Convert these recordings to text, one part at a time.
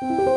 Thank you.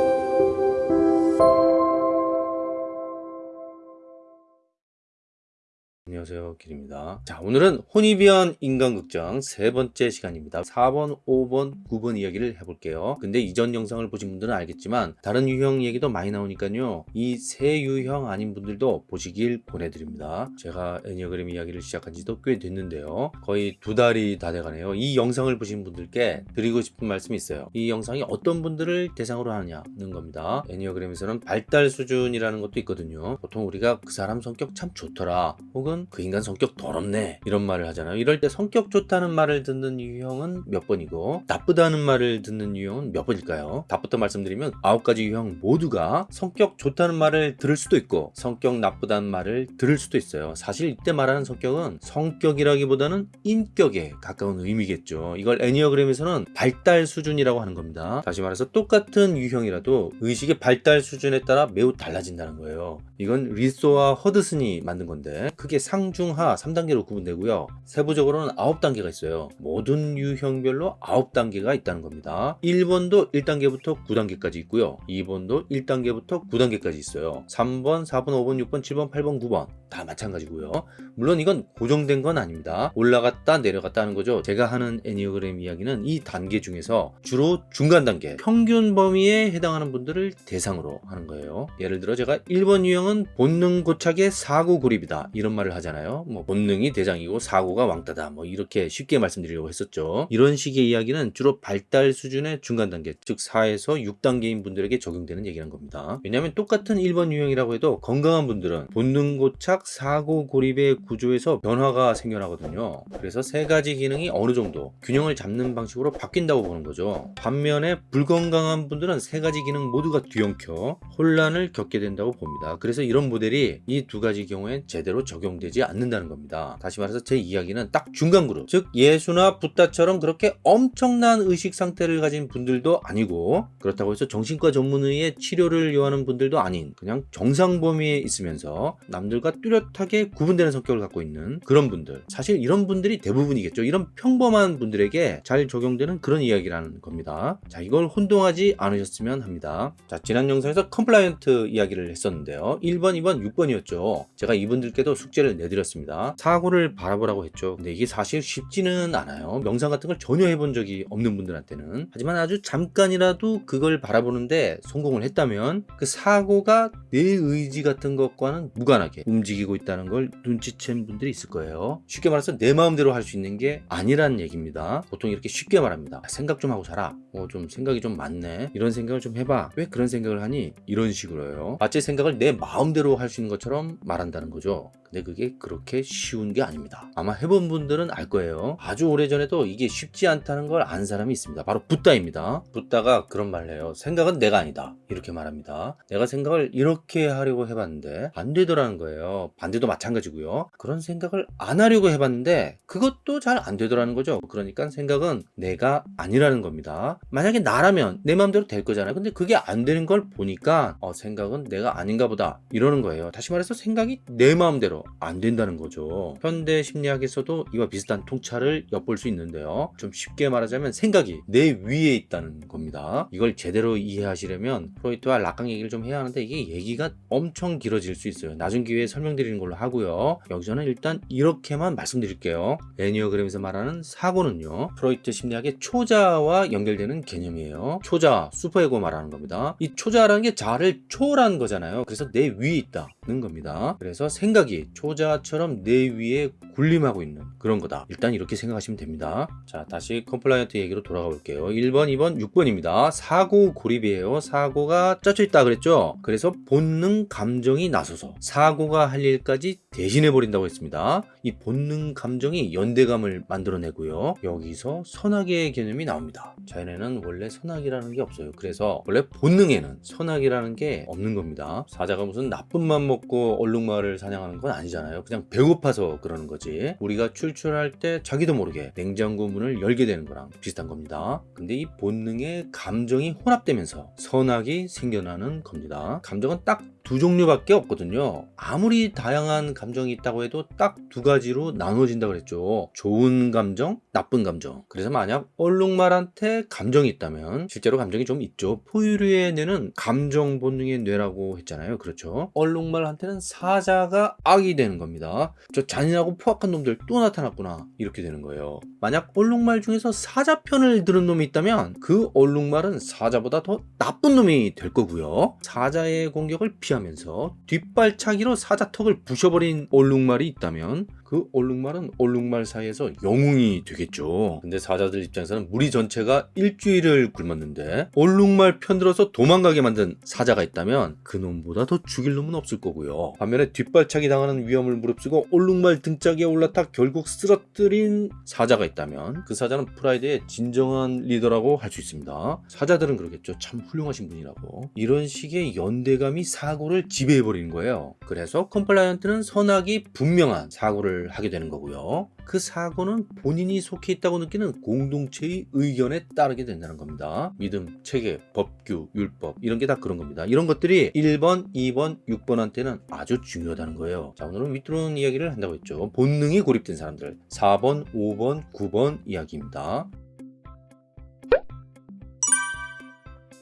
안녕하세요 길입니다. 자 오늘은 혼이비한 인간극장 세 번째 시간입니다. 4번 5번 9번 이야기를 해볼게요. 근데 이전 영상을 보신 분들은 알겠지만 다른 유형 얘기도 많이 나오니까요. 이 세 유형 아닌 분들도 보시길 권해드립니다. 제가 에니어그램 이야기를 시작한 지도 꽤 됐는데요. 거의 두 달이 다 돼가네요. 이 영상을 보신 분들께 드리고 싶은 말씀이 있어요. 이 영상이 어떤 분들을 대상으로 하냐는 겁니다. 에니어그램에서는 발달 수준이라는 것도 있거든요. 보통 우리가 그 사람 성격 참 좋더라. 혹은 그 인간 성격 더럽네. 이런 말을 하잖아요. 이럴 때 성격 좋다는 말을 듣는 유형은 몇 번이고 나쁘다는 말을 듣는 유형은 몇 번일까요? 답부터 말씀드리면 아홉 가지 유형 모두가 성격 좋다는 말을 들을 수도 있고 성격 나쁘다는 말을 들을 수도 있어요. 사실 이때 말하는 성격은 성격이라기보다는 인격에 가까운 의미겠죠. 이걸 애니어그램에서는 발달 수준이라고 하는 겁니다. 다시 말해서 똑같은 유형이라도 의식의 발달 수준에 따라 매우 달라진다는 거예요. 이건 리소와 허드슨이 만든 건데 크게 상중하 3단계로 구분되고요. 세부적으로는 9단계가 있어요. 모든 유형별로 9단계가 있다는 겁니다. 1번도 1단계부터 9단계까지 있고요. 2번도 1단계부터 9단계까지 있어요. 3번 4번 5번 6번 7번 8번 9번 다 마찬가지고요. 물론 이건 고정된 건 아닙니다. 올라갔다 내려갔다 하는 거죠. 제가 하는 애니어그램 이야기는 이 단계 중에서 주로 중간 단계 평균 범위에 해당하는 분들을 대상으로 하는 거예요. 예를 들어 제가 1번 유형은 본능 고착의 사고 고립이다. 이런 말을 하잖아요. 뭐 본능이 대장이고 사고가 왕따다. 뭐 이렇게 쉽게 말씀드리려고 했었죠. 이런 식의 이야기는 주로 발달 수준의 중간 단계 즉 4에서 6단계인 분들에게 적용되는 얘기란 겁니다. 왜냐하면 똑같은 1번 유형이라고 해도 건강한 분들은 본능 고착 사고 고립의 구조에서 변화가 생겨나거든요. 그래서 세 가지 기능이 어느 정도 균형을 잡는 방식으로 바뀐다고 보는 거죠. 반면에 불건강한 분들은 세 가지 기능 모두가 뒤엉켜 혼란을 겪게 된다고 봅니다. 그래서 이런 모델이 이 두 가지 경우엔 제대로 적용되 지 않는다는 겁니다. 다시 말해서 제 이야기는 딱 중간 그룹 즉 예수나 붓다처럼 그렇게 엄청난 의식 상태를 가진 분들도 아니고 그렇다고 해서 정신과 전문의의 치료를 요하는 분들도 아닌 그냥 정상 범위에 있으면서 남들과 뚜렷하게 구분되는 성격을 갖고 있는 그런 분들. 사실 이런 분들이 대부분이겠죠. 이런 평범한 분들에게 잘 적용되는 그런 이야기라는 겁니다. 자 이걸 혼동하지 않으셨으면 합니다. 자 지난 영상에서 compliant 이야기를 했었는데요. 1번 2번 6번이었죠. 제가 이분들께도 숙제를 내드렸습니다. 사고를 바라보라고 했죠. 근데 이게 사실 쉽지는 않아요. 명상 같은 걸 전혀 해본 적이 없는 분들한테는. 하지만 아주 잠깐이라도 그걸 바라보는데 성공을 했다면 그 사고가 내 의지 같은 것과는 무관하게 움직이고 있다는 걸 눈치챈 분들이 있을 거예요. 쉽게 말해서 내 마음대로 할 수 있는 게 아니란 얘기입니다. 보통 이렇게 쉽게 말합니다. 생각 좀 하고 살아 어, 좀 생각이 좀 많네. 이런 생각을 좀 해봐. 왜 그런 생각을 하니? 이런 식으로요. 마치 생각을 내 마음대로 할 수 있는 것처럼 말한다는 거죠 근데 그게 그렇게 쉬운 게 아닙니다. 아마 해본 분들은 알 거예요. 아주 오래전에도 이게 쉽지 않다는 걸 안 사람이 있습니다. 바로 붓다입니다. 붓다가 그런 말을 해요 생각은 내가 아니다. 이렇게 말합니다 내가 생각을 이렇게 하려고 해봤는데 안 되더라는 거예요. 반대도 마찬가지고요 그런 생각을 안 하려고 해봤는데 그것도 잘 안 되더라는 거죠. 그러니까 생각은 내가 아니라는 겁니다. 만약에 나라면 내 마음대로 될 거잖아요. 근데 그게 안 되는 걸 보니까 어, 생각은 내가 아닌가 보다. 이러는 거예요. 다시 말해서 생각이 내 마음대로 안 된다는 거죠. 현대 심리학에서도 이와 비슷한 통찰을 엿볼 수 있는데요. 좀 쉽게 말하자면 생각이 내 위에 있다는 겁니다. 이걸 제대로 이해하시려면 프로이트와 락강 얘기를 좀 해야 하는데 이게 얘기가 엄청 길어질 수 있어요. 나중 기회에 설명드리는 걸로 하고요. 여기서는 일단 이렇게만 말씀드릴게요. 애니어그램에서 말하는 사고는요 프로이트 심리학의 초자와 연결되는 개념이에요. 초자 슈퍼에고 말하는 겁니다. 이 초자라는 게 자를 초월한 거잖아요. 그래서 내 위에 있다 는 겁니다. 그래서 생각이 초자아처럼 내 위에 군림하고 있는 그런 거다. 일단 이렇게 생각하시면 됩니다. 자 다시 compliant 얘기로 돌아가 볼게요. 1번 2번 6번입니다. 사고 고립이에요. 사고가 짜져 있다 그랬죠? 그래서 본능 감정이 나서서 사고가 할 일까지 대신해 버린다고 했습니다. 이 본능 감정이 연대감을 만들어내고요. 여기서 선악의 개념이 나옵니다. 자연에는 원래 선악이라는 게 없어요. 그래서 원래 본능에는 선악이라는 게 없는 겁니다. 사자가 무슨 나쁜 맘 먹고 얼룩말을 사냥하는 건 아니잖아요. 그냥 배고파서 그러는 거지 우리가 출출할 때 자기도 모르게 냉장고 문을 열게 되는 거랑 비슷한 겁니다. 근데 이 본능의 감정이 혼합되면서 선악이 생겨나는 겁니다. 감정은 딱 두 종류밖에 없거든요. 아무리 다양한 감정이 있다고 해도 딱 두 가지로 나눠진다 그랬죠. 좋은 감정, 나쁜 감정. 그래서 만약 얼룩말한테 감정이 있다면 실제로 감정이 좀 있죠. 포유류의 뇌는 감정 본능의 뇌라고 했잖아요. 그렇죠. 얼룩말한테는 사자가 악이 되는 겁니다. 저 잔인하고 포악한 놈들 또 나타났구나. 이렇게 되는 거예요. 만약 얼룩말 중에서 사자 편을 들은 놈이 있다면 그 얼룩말은 사자보다 더 나쁜 놈이 될 거고요. 사자의 공격을 피하 면서 뒷발차기로 사자 턱을 부셔버린 얼룩말이 있다면 그 얼룩말은 얼룩말 사이에서 영웅이 되겠죠. 근데 사자들 입장에서는 무리 전체가 일주일을 굶었는데 얼룩말 편들어서 도망가게 만든 사자가 있다면 그 놈보다 더 죽일 놈은 없을 거고요. 반면에 뒷발차기 당하는 위험을 무릅쓰고 얼룩말 등짝에 올라타 결국 쓰러뜨린 사자가 있다면 그 사자는 pride의 진정한 리더라고 할 수 있습니다. 사자들은 그러겠죠. 참 훌륭하신 분이라고. 이런 식의 연대감이 사고를 지배해버리는 거예요. 그래서 compliant는 선악이 분명한 사고를 하게 되는 거고요. 그 사고는 본인이 속해 있다고 느끼는 공동체의 의견에 따르게 된다는 겁니다. 믿음, 체계, 법규, 율법 이런 게 다 그런 겁니다. 이런 것들이 1번, 2번, 6번한테는 아주 중요하다는 거예요. 자 오늘은 withdrawn 이야기를 한다고 했죠. 본능이 고립된 사람들 4번, 5번, 9번 이야기입니다.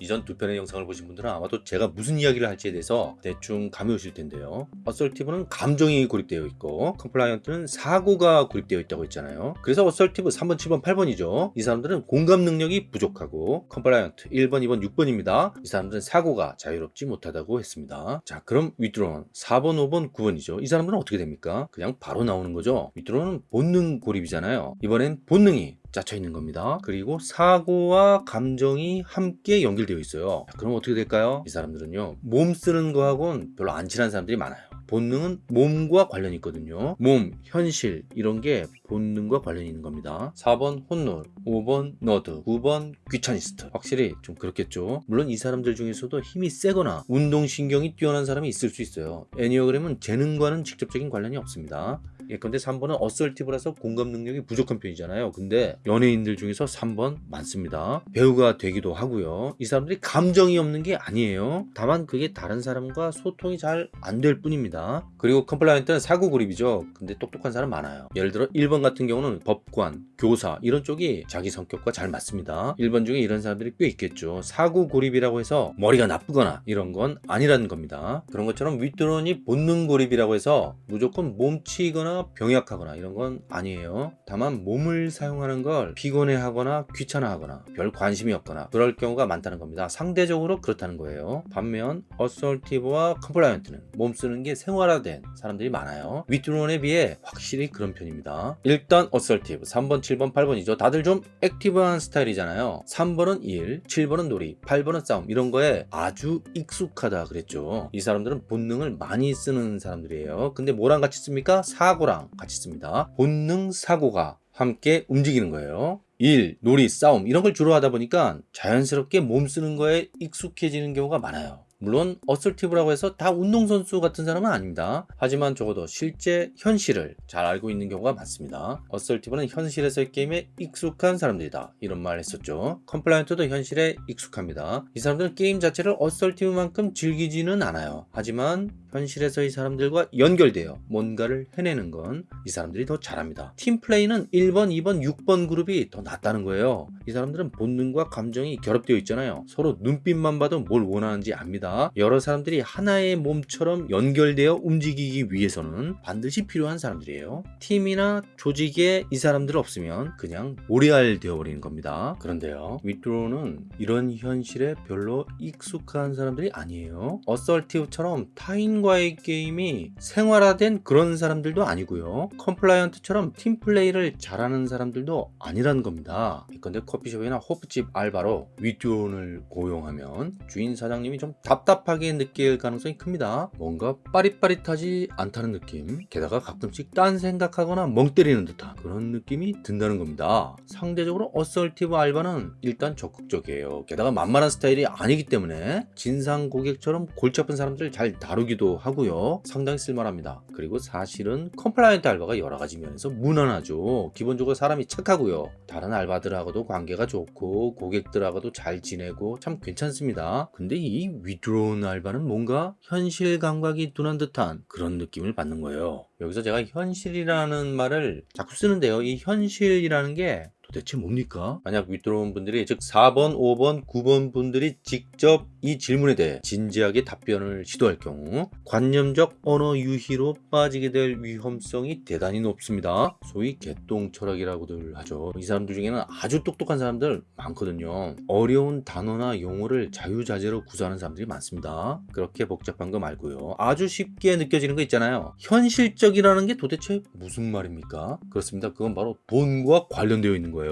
이전 두 편의 영상을 보신 분들은 아마도 제가 무슨 이야기를 할지에 대해서 대충 감이 오실 텐데요. assertive는 감정이 고립되어 있고 compliant는 사고가 고립되어 있다고 했잖아요. 그래서 assertive 3번, 7번, 8번이죠. 이 사람들은 공감 능력이 부족하고 compliant 1번, 2번, 6번입니다. 이 사람들은 사고가 자유롭지 못하다고 했습니다. 자 그럼 withdrawn 4번, 5번, 9번이죠. 이 사람들은 어떻게 됩니까? 그냥 바로 나오는 거죠. withdrawn은 본능 고립이잖아요. 이번엔 본능이 짜쳐 있는 겁니다. 그리고 사고와 감정이 함께 연결되어 있어요. 자, 그럼 어떻게 될까요? 이 사람들은요, 몸 쓰는 거하고는 별로 안 친한 사람들이 많아요. 본능은 몸과 관련이 있거든요. 몸, 현실 이런 게 본능과 관련이 있는 겁니다. 4번 혼놀, 5번 너드, 9번 귀차니스트. 확실히 좀 그렇겠죠. 물론 이 사람들 중에서도 힘이 세거나 운동신경이 뛰어난 사람이 있을 수 있어요. 애니어그램은 재능과는 직접적인 관련이 없습니다. 예컨대 3번은 assertive라서 공감 능력이 부족한 편이잖아요. 근데 연예인들 중에서 3번 많습니다. 배우가 되기도 하고요. 이 사람들이 감정이 없는 게 아니에요. 다만 그게 다른 사람과 소통이 잘 안 될 뿐입니다. 그리고 compliant는 사고 고립이죠. 근데 똑똑한 사람 많아요. 예를 들어 1번 같은 경우는 법관, 교사 이런 쪽이 자기 성격과 잘 맞습니다. 1번 중에 이런 사람들이 꽤 있겠죠. 사고 고립이라고 해서 머리가 나쁘거나 이런 건 아니라는 겁니다. 그런 것처럼 withdrawn이 본능 고립이라고 해서 무조건 몸치거나 병약하거나 이런 건 아니에요. 다만 몸을 사용하는 걸 피곤해하거나 귀찮아하거나 별 관심이 없거나 그럴 경우가 많다는 겁니다. 상대적으로 그렇다는 거예요. 반면 assertive와 compliant는 몸 쓰는 게 생활화된 사람들이 많아요. withdrawn에 비해 확실히 그런 편입니다. 일단 assertive 3번, 7번, 8번이죠. 다들 좀 active한 스타일이잖아요. 3번은 일, 7번은 놀이, 8번은 싸움 이런 거에 아주 익숙하다 그랬죠. 이 사람들은 본능을 많이 쓰는 사람들이에요. 근데 뭐랑 같이 씁니까? 사고 랑 같이 씁니다. 본능 사고가 함께 움직이는 거예요. 일, 놀이, 싸움 이런 걸 주로 하다 보니까 자연스럽게 몸 쓰는 거에 익숙해지는 경우가 많아요. 물론 assertive라고 해서 다 운동선수 같은 사람은 아닙니다. 하지만 적어도 실제 현실을 잘 알고 있는 경우가 많습니다. assertive는 현실에서의 게임에 익숙한 사람들이다. 이런 말 했었죠. compliant도 현실에 익숙합니다. 이 사람들은 게임 자체를 assertive만큼 즐기지는 않아요. 하지만 현실에서의 사람들과 연결되어 뭔가를 해내는 건 이 사람들이 더 잘합니다. 팀플레이는 1번, 2번, 6번 그룹이 더 낫다는 거예요. 이 사람들은 본능과 감정이 결합되어 있잖아요. 서로 눈빛만 봐도 뭘 원하는지 압니다. 여러 사람들이 하나의 몸처럼 연결되어 움직이기 위해서는 반드시 필요한 사람들이에요. 팀이나 조직에 이 사람들 없으면 그냥 모래알 되어버리는 겁니다. 그런데요, withdrawn은 이런 현실에 별로 익숙한 사람들이 아니에요. assertive처럼 타인과 의 게임이 생활화된 그런 사람들도 아니고요. compliant처럼 팀플레이를 잘하는 사람들도 아니라는 겁니다. 예컨대 커피숍이나 호프집 알바로 withdrawn을 고용하면 주인 사장님이 좀 답답하게 느낄 가능성이 큽니다. 뭔가 빠릿빠릿하지 않다는 느낌. 게다가 가끔씩 딴 생각하거나 멍 때리는 듯한 그런 느낌이 든다는 겁니다. 상대적으로 assertive 알바는 일단 적극적이에요. 게다가 만만한 스타일이 아니기 때문에 진상 고객처럼 골치 아픈 사람들 잘 다루기도 하고요. 상당히 쓸만합니다. 그리고 사실은 compliant 알바가 여러 가지 면에서 무난하죠. 기본적으로 사람이 착하고요. 다른 알바들하고도 관계가 좋고 고객들하고도 잘 지내고 참 괜찮습니다. 근데 이 withdrawn 알바는 뭔가 현실 감각이 둔한 듯한 그런 느낌을 받는 거예요. 여기서 제가 현실이라는 말을 자꾸 쓰는데요. 이 현실이라는 게도 대체 뭡니까? 만약 윗들어온 분들이 즉 4번, 5번, 9번 분들이 직접 이 질문에 대해 진지하게 답변을 시도할 경우 관념적 언어 유희로 빠지게 될 위험성이 대단히 높습니다. 소위 개똥 철학이라고들 하죠. 이 사람들 중에는 아주 똑똑한 사람들 많거든요. 어려운 단어나 용어를 자유자재로 구사하는 사람들이 많습니다. 그렇게 복잡한 거 말고요. 아주 쉽게 느껴지는 거 있잖아요. 현실적이라는 게 도대체 무슨 말입니까? 그렇습니다. 그건 바로 돈과 관련되어 있는 거예요.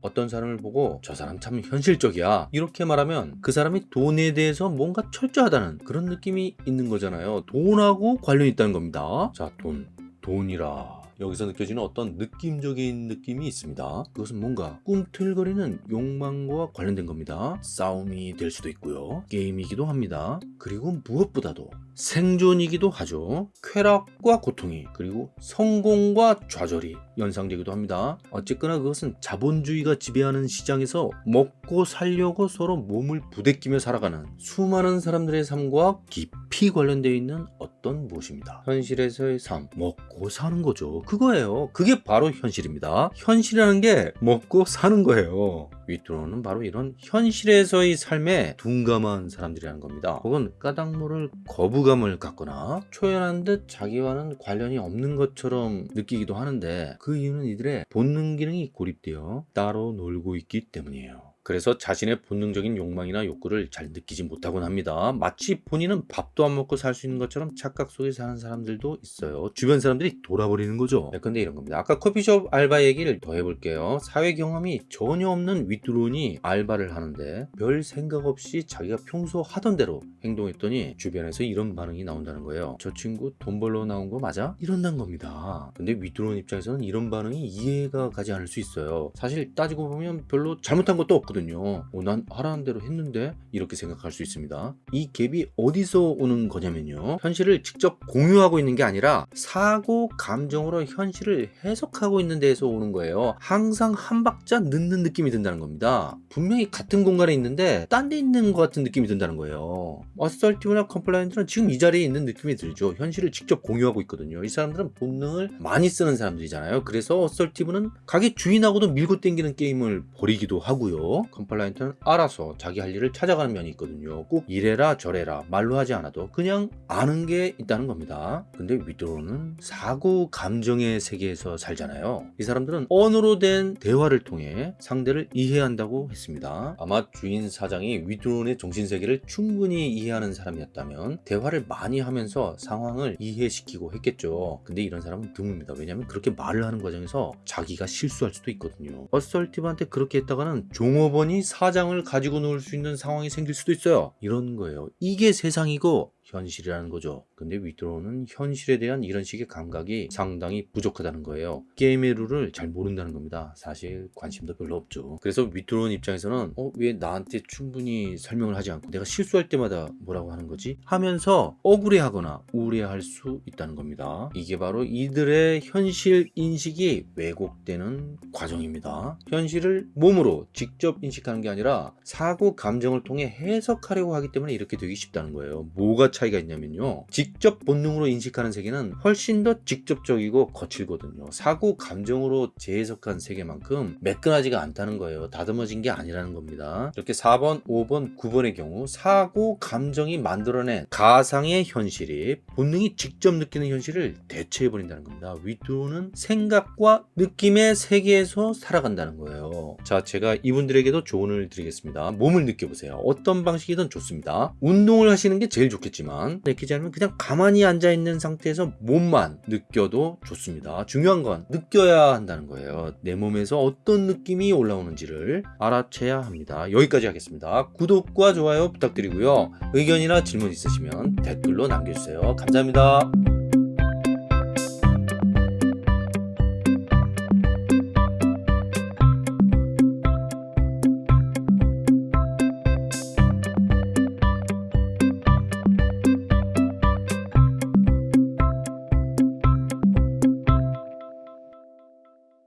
어떤 사람을 보고 저 사람 참 현실적이야. 이렇게 말하면 그 사람이 돈에 대해서 뭔가 철저하다는 그런 느낌이 있는 거잖아요. 돈하고 관련이 있다는 겁니다. 자, 돈. 돈이라. 여기서 느껴지는 어떤 느낌적인 느낌이 있습니다. 그것은 뭔가 꿈틀거리는 욕망과 관련된 겁니다. 싸움이 될 수도 있고요. 게임이기도 합니다. 그리고 무엇보다도 생존이기도 하죠. 쾌락과 고통이 그리고 성공과 좌절이 연상되기도 합니다. 어쨌거나 그것은 자본주의가 지배하는 시장에서 먹고 살려고 서로 몸을 부대끼며 살아가는 수많은 사람들의 삶과 깊이 관련되어 있는 어떤 무엇입니다. 현실에서의 삶, 먹고 사는 거죠. 그거예요. 그게 바로 현실입니다. 현실이라는 게 먹고 사는 거예요. 윗도로는 바로 이런 현실에서의 삶에 둔감한 사람들이라는 겁니다. 혹은 까닭 모를 거부감을 갖거나 초연한 듯 자기와는 관련이 없는 것처럼 느끼기도 하는데 그 이유는 이들의 본능 기능이 고립되어 따로 놀고 있기 때문이에요. 그래서 자신의 본능적인 욕망이나 욕구를 잘 느끼지 못하곤 합니다. 마치 본인은 밥도 안 먹고 살 수 있는 것처럼 착각 속에 사는 사람들도 있어요. 주변 사람들이 돌아버리는 거죠. 네, 근데 이런 겁니다. 아까 커피숍 알바 얘기를 더 해볼게요. 사회 경험이 전혀 없는 윗드론이 알바를 하는데 별 생각 없이 자기가 평소 하던 대로 행동했더니 주변에서 이런 반응이 나온다는 거예요. 저 친구 돈 벌러 나온 거 맞아? 이런다는 겁니다. 근데 withdrawn 입장에서는 이런 반응이 이해가 가지 않을 수 있어요. 사실 따지고 보면 별로 잘못한 것도 없 거든요. 어, 난 하라는 대로 했는데 이렇게 생각할 수 있습니다. 이 갭이 어디서 오는 거냐면요. 현실을 직접 공유하고 있는 게 아니라 사고 감정으로 현실을 해석하고 있는 데에서 오는 거예요. 항상 한 박자 늦는 느낌이 든다는 겁니다. 분명히 같은 공간에 있는데 딴 데 있는 것 같은 느낌이 든다는 거예요. assertive나 compliant는 지금 이 자리에 있는 느낌이 들죠. 현실을 직접 공유하고 있거든요. 이 사람들은 본능을 많이 쓰는 사람들이잖아요. 그래서 assertive는 가게 주인하고도 밀고 땡기는 게임을 벌이기도 하고요. compliant는 알아서 자기 할 일을 찾아가는 면이 있거든요. 꼭 이래라 저래라 말로 하지 않아도 그냥 아는 게 있다는 겁니다. 근데 withdrawn은 사고 감정의 세계에서 살잖아요. 이 사람들은 언어로 된 대화를 통해 상대를 이해한다고 했습니다. 아마 주인 사장이 withdrawn의 정신세계를 충분히 이해하는 사람이었다면 대화를 많이 하면서 상황을 이해시키고 했겠죠. 근데 이런 사람은 드뭅니다. 왜냐하면 그렇게 말을 하는 과정에서 자기가 실수할 수도 있거든요. assertive한테 그렇게 했다가는 종업 원이 사장을 가지고 놀 수 있는 상황이 생길 수도 있어요. 이런 거예요. 이게 세상이고 현실이라는 거죠. 근데 withdrawn은 현실에 대한 이런 식의 감각이 상당히 부족하다는 거예요. 게임의 룰을 잘 모른다는 겁니다. 사실 관심도 별로 없죠. 그래서 위드로는 입장에서는 어, 왜 나한테 충분히 설명을 하지 않고 내가 실수할 때마다 뭐라고 하는 거지? 하면서 억울해하거나 우울해할 수 있다는 겁니다. 이게 바로 이들의 현실 인식이 왜곡되는 과정입니다. 현실을 몸으로 직접 인식하는 게 아니라 사고 감정을 통해 해석하려고 하기 때문에 이렇게 되기 쉽다는 거예요. 뭐가 차이가 있냐면요. 직접 본능으로 인식하는 세계는 훨씬 더 직접적이고 거칠거든요. 사고 감정으로 재해석한 세계만큼 매끈하지가 않다는 거예요. 다듬어진 게 아니라는 겁니다. 이렇게 4번, 5번, 9번의 경우 사고 감정이 만들어낸 가상의 현실이 본능이 직접 느끼는 현실을 대체해 버린다는 겁니다. 위도는 생각과 느낌의 세계에서 살아간다는 거예요. 자, 제가 이분들에게도 조언을 드리겠습니다. 몸을 느껴보세요. 어떤 방식이든 좋습니다. 운동을 하시는 게 제일 좋겠 지만 느끼지 않으면 그냥 가만히 앉아 있는 상태에서 몸만 느껴도 좋습니다. 중요한 건 느껴야 한다는 거예요. 내 몸에서 어떤 느낌이 올라오는지를 알아채야 합니다. 여기까지 하겠습니다. 구독과 좋아요 부탁드리고요. 의견이나 질문 있으시면 댓글로 남겨주세요. 감사합니다.